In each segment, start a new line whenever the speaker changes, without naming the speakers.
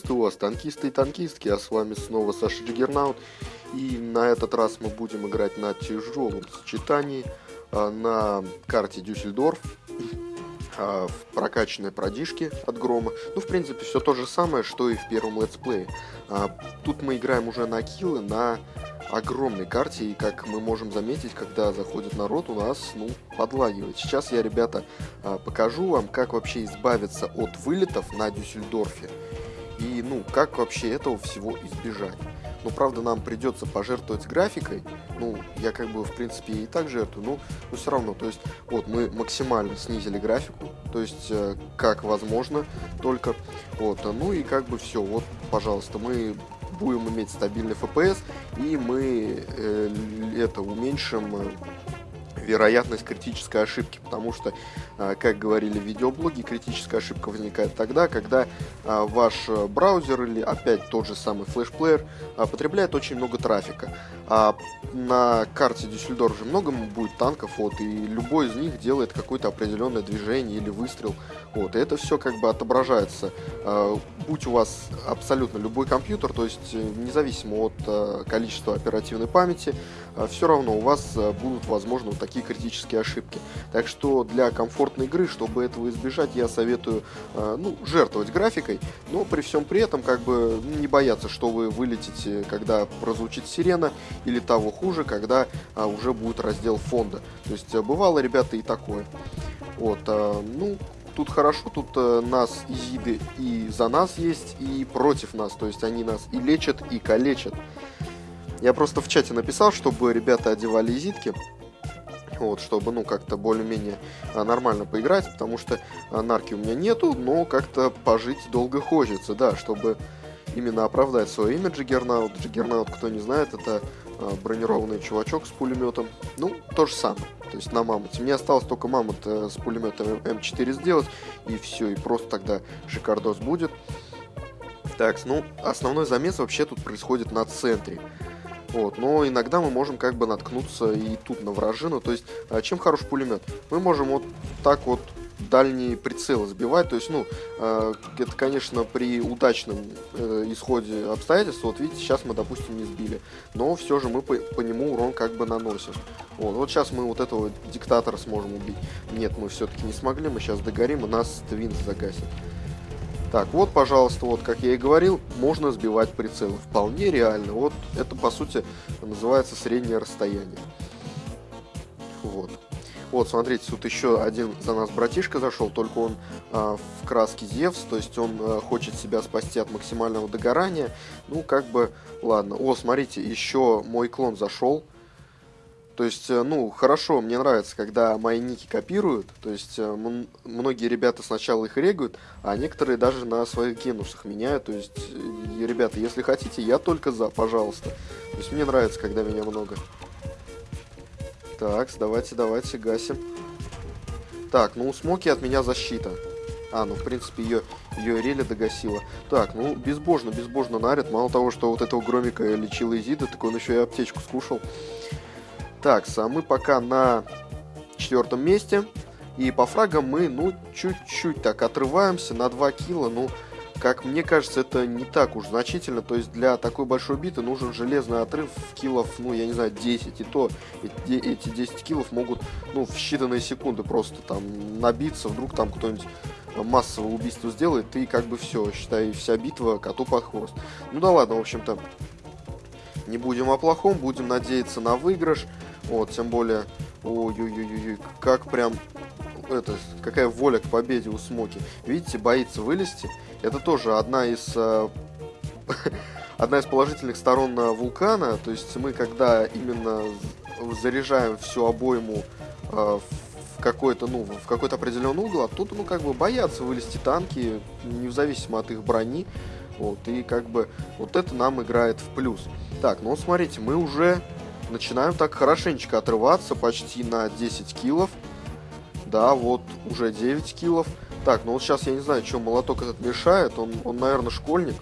Приветствую вас, танкисты и танкистки, а с вами снова Саша Джиггернаут. И на этот раз мы будем играть на тяжелом сочетании а, на карте Дюссельдорф а, в прокачанной продишке от Грома. Ну, в принципе, все то же самое, что и в первом летсплее. А, тут мы играем уже на киллы на огромной карте, и как мы можем заметить, когда заходит народ, у нас, ну, подлагивает. Сейчас я, ребята, покажу вам, как вообще избавиться от вылетов на Дюссельдорфе, и, ну, как вообще этого всего избежать. Ну, правда, нам придется пожертвовать графикой. Ну, я как бы, в принципе, и так жертвую, но, но все равно. То есть, вот, мы максимально снизили графику. То есть, э, как возможно, только. Вот, ну и как бы все. Вот, пожалуйста, мы будем иметь стабильный FPS, и мы э, это уменьшим э, вероятность критической ошибки, потому что, а, как говорили в видеоблоге, критическая ошибка возникает тогда, когда а, ваш браузер или опять тот же самый флешплеер а, потребляет очень много трафика. А на карте Дюссельдорф же много будет танков, вот, и любой из них делает какое-то определенное движение или выстрел. Вот, и это все как бы отображается. Будь у вас абсолютно любой компьютер, то есть э, независимо от количества оперативной памяти, все равно у вас будут, возможно, такие критические ошибки. Так что для комфортной игры, чтобы этого избежать, я советую э, ну, жертвовать графикой, но при всем при этом как бы не бояться, что вы вылетите, когда прозвучит сирена, или того хуже, когда а, уже будет раздел фонда. То есть э, бывало, ребята, и такое. Вот, а, ну, тут хорошо, тут а, нас изиды и за нас есть, и против нас. То есть они нас и лечат, и калечат. Я просто в чате написал, чтобы ребята одевали изитки вот, чтобы, ну, как-то более-менее а, нормально поиграть, потому что а, нарки у меня нету, но как-то пожить долго хочется, да, чтобы именно оправдать свое имя Джиггернаут. Джиггернаут, кто не знает, это а, бронированный чувачок с пулеметом. Ну, то же самое. То есть на мамонте. Мне осталось только мамонт э, с пулеметом М4 сделать, и все, и просто тогда шикардос будет. Так, ну, основной замес вообще тут происходит на центре. Вот, но иногда мы можем как бы наткнуться и тут на вражину. То есть, а, чем хорош пулемет? Мы можем вот так вот дальний прицел сбивать. То есть, ну, э, это, конечно, при удачном э, исходе обстоятельств. Вот видите, сейчас мы, допустим, не сбили. Но все же мы по, по нему урон как бы наносим. Вот, вот сейчас мы вот этого диктатора сможем убить. Нет, мы все-таки не смогли. Мы сейчас догорим, и нас твинс загасит. Так, вот, пожалуйста, вот, как я и говорил, можно сбивать прицелы. Вполне реально. Вот это, по сути, называется среднее расстояние. Вот. Вот, смотрите, тут еще один за нас братишка зашел, только он э, в краске Зевс, то есть он э, хочет себя спасти от максимального догорания. Ну, как бы, ладно. О, смотрите, еще мой клон зашел. То есть, э, ну, хорошо, мне нравится, когда мои ники копируют. То есть, э, многие ребята сначала их регают, а некоторые даже на своих генусах меняют. То есть, э, ребята, если хотите, я только за, пожалуйста. То есть, мне нравится, когда меня много. Так, давайте, давайте, гасим. Так, ну у Смоки от меня защита. А, ну, в принципе, ее, ее Реля догасила. Так, ну, безбожно, безбожно наряд. Мало того, что вот этого Громика лечил Изида, так он еще и аптечку скушал. Так, а мы пока на четвертом месте. И по фрагам мы, ну, чуть-чуть так отрываемся на 2 кило. Ну, как мне кажется, это не так уж значительно. То есть для такой большой биты нужен железный отрыв в килов, ну, я не знаю, 10. И то эти 10 килов могут, ну, в считанные секунды просто там набиться. Вдруг там кто-нибудь массовое убийство сделает, и как бы все, считай, вся битва коту под хвост. Ну да ладно, в общем-то, не будем о плохом, будем надеяться на выигрыш. Вот, тем более, ой-ой-ой, как прям, это, какая воля к победе у Смоки. Видите, боится вылезти. Это тоже одна из... Э, одна из положительных сторон вулкана, то есть мы когда именно заряжаем всю обойму э, в какой-то, ну, в какой-то определенный угол, оттуда, ну, как бы боятся вылезти танки, независимо от их брони, вот, и как бы вот это нам играет в плюс. Так, ну, смотрите, мы уже начинаем так хорошенечко отрываться, почти на 10 килов. Да, вот уже 9 килов. Так, ну вот сейчас я не знаю, что молоток этот мешает. Он, он наверное, школьник.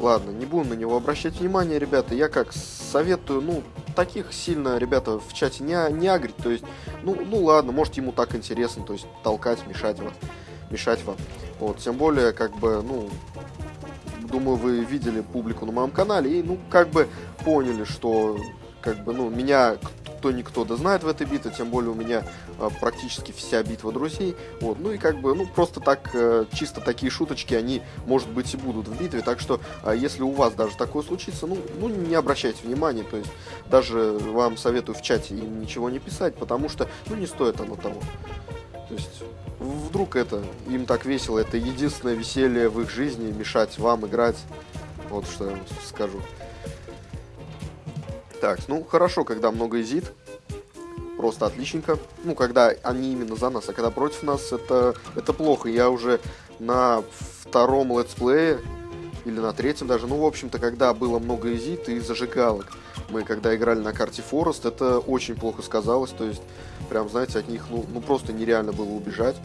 Ладно, не будем на него обращать внимание, ребята. Я как советую, ну, таких сильно, ребята, в чате не, не агрить. То есть, ну, ну ладно, может ему так интересно, то есть толкать, мешать вас, мешать вам. Вот, тем более, как бы, ну, думаю, вы видели публику на моем канале и, ну, как бы поняли, что, как бы, ну, меня кто никто да знает в этой битве, тем более у меня э, практически вся битва друзей. Вот, ну и как бы, ну просто так, э, чисто такие шуточки, они, может быть, и будут в битве. Так что, э, если у вас даже такое случится, ну, ну не обращайте внимания, то есть даже вам советую в чате ничего не писать, потому что, ну не стоит оно того. То есть, вдруг это, им так весело, это единственное веселье в их жизни, мешать вам играть. Вот что я вам скажу. Так, ну хорошо, когда много изит. Просто отличненько. Ну, когда они именно за нас, а когда против нас, это, это плохо. Я уже на втором летсплее, или на третьем даже, ну, в общем-то, когда было много изит и зажигалок. Мы, когда играли на карте Форест, это очень плохо сказалось. То есть, прям, знаете, от них, ну, ну просто нереально было убежать.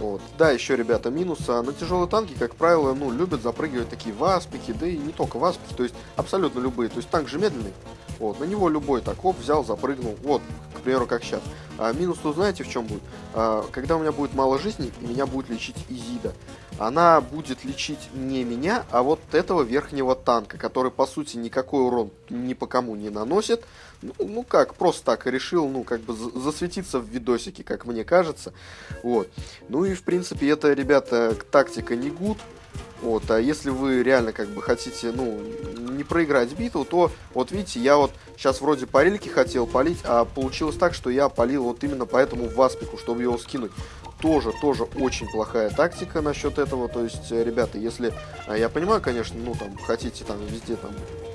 Вот. Да, еще, ребята, минус. А на тяжелые танки, как правило, ну, любят запрыгивать такие васпики, да и не только васпики, то есть абсолютно любые. То есть танк же медленный, вот, на него любой так, оп, взял, запрыгнул, вот, к примеру, как сейчас. А минус, то знаете, в чем будет? А, когда у меня будет мало жизни, и меня будет лечить Изида. Она будет лечить не меня, а вот этого верхнего танка, который, по сути, никакой урон ни по кому не наносит. Ну, ну как, просто так решил, ну, как бы засветиться в видосике, как мне кажется. Вот. Ну и, в принципе, это, ребята, тактика не гуд. Вот, а если вы реально как бы хотите, ну, не проиграть битву, то, вот видите, я вот сейчас вроде по рельке хотел полить, а получилось так, что я полил вот именно по этому васпику, чтобы его скинуть. Тоже, тоже очень плохая тактика насчет этого, то есть, ребята, если, а, я понимаю, конечно, ну, там, хотите там везде там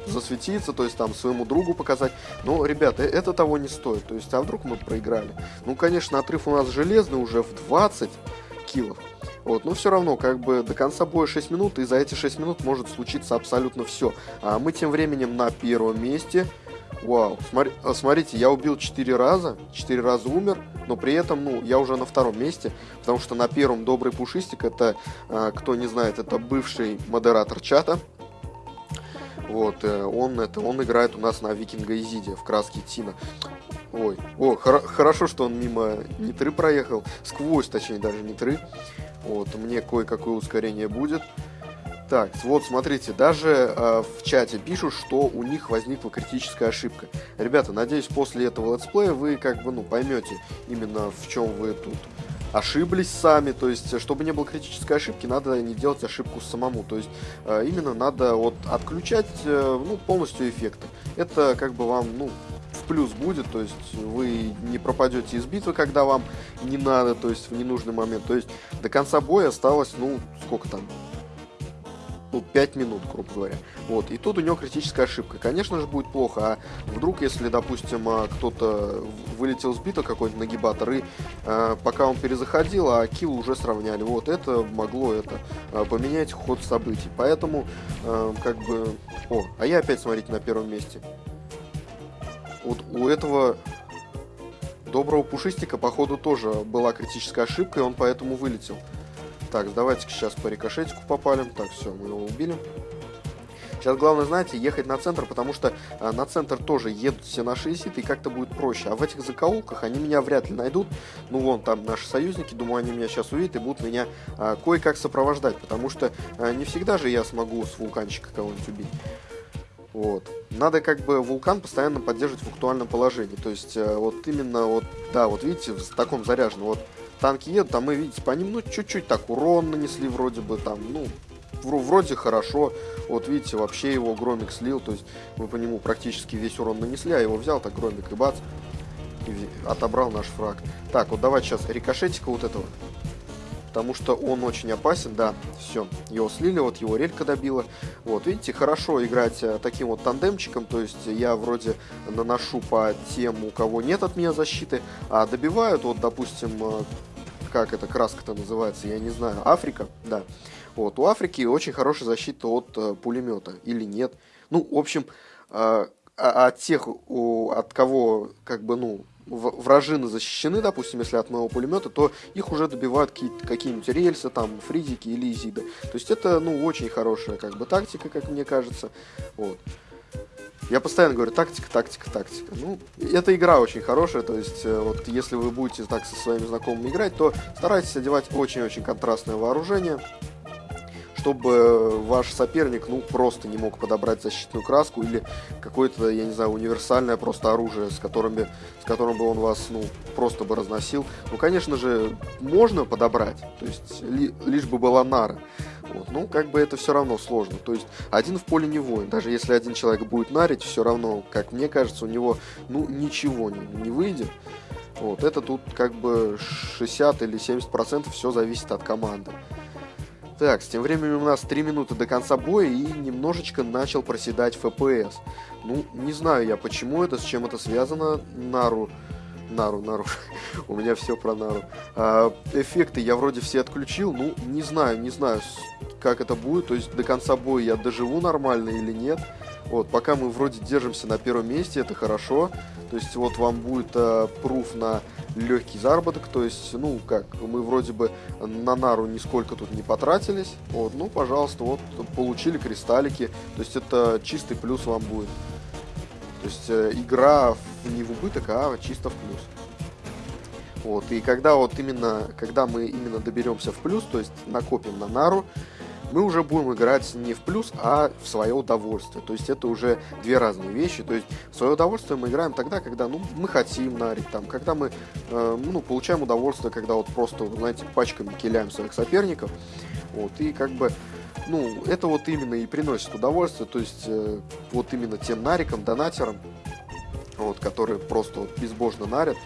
засветиться, то есть там своему другу показать. Но, ребята, это того не стоит. То есть, а вдруг мы проиграли? Ну, конечно, отрыв у нас железный уже в 20 килов. Вот, но все равно, как бы до конца боя 6 минут, и за эти 6 минут может случиться абсолютно все. А мы тем временем на первом месте. Вау, смотри, а, смотрите, я убил 4 раза, 4 раза умер, но при этом, ну, я уже на втором месте, потому что на первом добрый пушистик, это, а, кто не знает, это бывший модератор чата, вот, э, он, это, он играет у нас на Викинга Изиде в краске Тина. Ой, о, хор хорошо, что он мимо Нитры проехал, сквозь, точнее, даже Нитры. Вот, мне кое-какое ускорение будет. Так, вот, смотрите, даже э, в чате пишут, что у них возникла критическая ошибка. Ребята, надеюсь, после этого летсплея вы как бы, ну, поймете именно в чем вы тут ошиблись сами, то есть, чтобы не было критической ошибки, надо не делать ошибку самому, то есть, э, именно надо вот отключать, э, ну, полностью эффекты. Это как бы вам, ну, в плюс будет, то есть вы не пропадете из битвы, когда вам не надо, то есть в ненужный момент. То есть до конца боя осталось, ну, сколько там, ну, 5 минут, грубо говоря. Вот, и тут у него критическая ошибка. Конечно же, будет плохо, а вдруг, если, допустим, а, кто-то вылетел с бита, какой-нибудь нагибатор, и э, пока он перезаходил, а килл уже сравняли, вот, это могло это э, поменять ход событий. Поэтому, э, как бы... О, а я опять, смотрите, на первом месте. Вот у этого доброго пушистика, походу, тоже была критическая ошибка, и он поэтому вылетел. Так, давайте сейчас по рикошетику попалим. Так, все, мы его убили. Сейчас главное, знаете, ехать на центр, потому что э, на центр тоже едут все наши эситы, и как-то будет проще. А в этих закоулках они меня вряд ли найдут. Ну, вон, там наши союзники, думаю, они меня сейчас увидят и будут меня э, кое-как сопровождать, потому что э, не всегда же я смогу с вулканчика кого-нибудь убить. Вот. Надо как бы вулкан постоянно поддерживать в актуальном положении. То есть, э, вот именно, вот, да, вот видите, в таком заряженном, вот танки едут, там мы, видите, по ним, ну, чуть-чуть так урон нанесли вроде бы, там, ну, вроде хорошо. Вот видите, вообще его громик слил, то есть мы по нему практически весь урон нанесли, а его взял так громик и бац, и отобрал наш фраг. Так, вот давайте сейчас рикошетика вот этого потому что он очень опасен, да, все, его слили, вот его релька добила, вот, видите, хорошо играть э, таким вот тандемчиком, то есть я вроде наношу по тем, у кого нет от меня защиты, а добивают, вот, допустим, э, как эта краска-то называется, я не знаю, Африка, да, вот, у Африки очень хорошая защита от э, пулемета, или нет, ну, в общем, э, а, от тех, от кого, как бы, ну, вражины защищены, допустим, если от моего пулемета, то их уже добивают какие-нибудь рельсы, там, фризики или изиды. То есть это, ну, очень хорошая, как бы, тактика, как мне кажется. Вот. Я постоянно говорю, тактика, тактика, тактика. Ну, эта игра очень хорошая, то есть, э, вот, если вы будете так со своими знакомыми играть, то старайтесь одевать очень-очень контрастное вооружение, чтобы ваш соперник, ну, просто не мог подобрать защитную краску или какое-то, я не знаю, универсальное просто оружие, с, которыми, с которым бы он вас, ну, просто бы разносил. Ну, конечно же, можно подобрать, то есть ли, лишь бы была нара. Вот. Ну, как бы это все равно сложно. То есть один в поле не воин. Даже если один человек будет нарить, все равно, как мне кажется, у него ну ничего не, не выйдет. Вот. Это тут как бы 60 или 70 процентов все зависит от команды. Так, с тем временем у нас 3 минуты до конца боя и немножечко начал проседать FPS. Ну, не знаю я, почему это, с чем это связано. Нару Нару, Нару. У меня все про Нару. А, эффекты я вроде все отключил. Ну, не знаю, не знаю, как это будет. То есть до конца боя я доживу нормально или нет. Вот, пока мы вроде держимся на первом месте, это хорошо. То есть вот вам будет э, пруф на легкий заработок. То есть, ну, как, мы вроде бы на нару нисколько тут не потратились. Вот, ну, пожалуйста, вот, получили кристаллики. То есть это чистый плюс вам будет. То есть э, игра не в убыток, а чисто в плюс. Вот, и когда вот именно, когда мы именно доберемся в плюс, то есть накопим на нару, мы уже будем играть не в плюс, а в свое удовольствие. То есть это уже две разные вещи. То есть в свое удовольствие мы играем тогда, когда ну, мы хотим нарить, там, когда мы э, ну, получаем удовольствие, когда вот просто, знаете, пачками киляем своих соперников. Вот, и как бы ну, это вот именно и приносит удовольствие, то есть э, вот именно тем нарикам, донатерам, вот, которые просто вот безбожно нарят,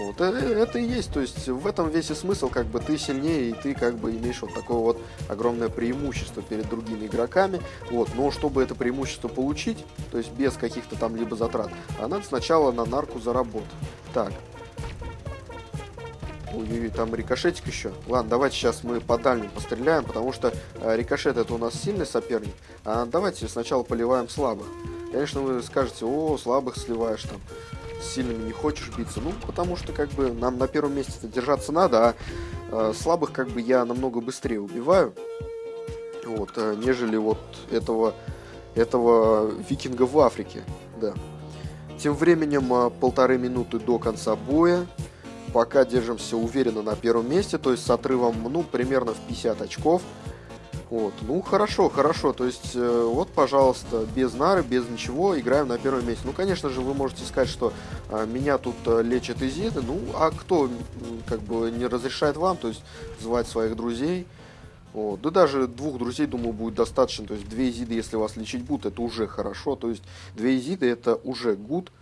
вот, э, это и есть, то есть в этом весь и смысл, как бы ты сильнее, и ты как бы имеешь вот такое вот огромное преимущество перед другими игроками, вот, но чтобы это преимущество получить, то есть без каких-то там либо затрат, а надо сначала на нарку заработать. Так, Ой-ой-ой, там рикошетик еще. Ладно, давайте сейчас мы по дальним постреляем, потому что э, рикошет это у нас сильный соперник. А давайте сначала поливаем слабых. Конечно, вы скажете, о, слабых сливаешь там, сильными не хочешь биться. Ну, потому что как бы нам на первом месте держаться надо, а э, слабых как бы я намного быстрее убиваю. Вот, э, нежели вот этого, этого викинга в Африке, да. Тем временем э, полторы минуты до конца боя пока держимся уверенно на первом месте, то есть с отрывом, ну, примерно в 50 очков. Вот, ну, хорошо, хорошо, то есть, э, вот, пожалуйста, без нары, без ничего, играем на первом месте. Ну, конечно же, вы можете сказать, что э, меня тут э, лечат изиды, ну, а кто, как бы, не разрешает вам, то есть, звать своих друзей, вот. Да даже двух друзей, думаю, будет достаточно. То есть две изиды, если вас лечить будут, это уже хорошо. То есть две изиды это уже гуд.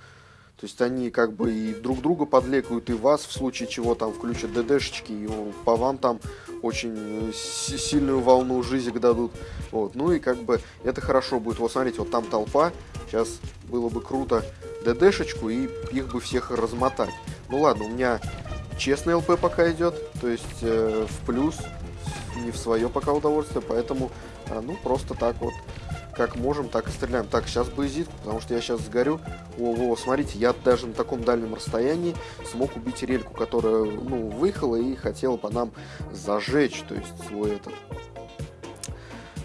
То есть они как бы и друг друга подлекают, и вас в случае чего там включат ДДшечки, и по вам там очень сильную волну жизни дадут. Вот. Ну и как бы это хорошо будет. Вот смотрите, вот там толпа. Сейчас было бы круто ДДшечку и их бы всех размотать. Ну ладно, у меня честный ЛП пока идет, то есть э, в плюс, не в свое пока удовольствие, поэтому э, ну просто так вот как можем, так и стреляем. Так, сейчас боязит, потому что я сейчас сгорю. О, о, смотрите, я даже на таком дальнем расстоянии смог убить рельку, которая, ну, выехала и хотела по нам зажечь, то есть свой этот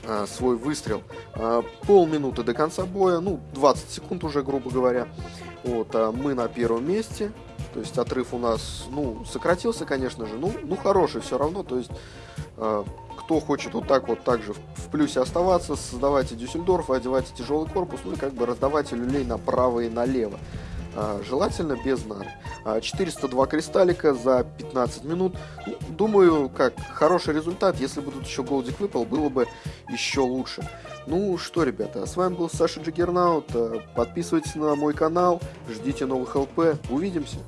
а, свой выстрел. А, полминуты до конца боя, ну, 20 секунд уже, грубо говоря. Вот, а мы на первом месте. То есть отрыв у нас, ну, сократился, конечно же, ну, ну хороший все равно. То есть а, кто хочет вот так вот также плюсе оставаться, создавайте Дюссельдорф, одевайте тяжелый корпус, ну и как бы раздавайте люлей направо и налево. А, желательно без нар. 402 кристаллика за 15 минут. Ну, думаю, как хороший результат. Если бы тут еще голдик выпал, было бы еще лучше. Ну что, ребята, с вами был Саша Джиггернаут. Подписывайтесь на мой канал, ждите новых ЛП. Увидимся!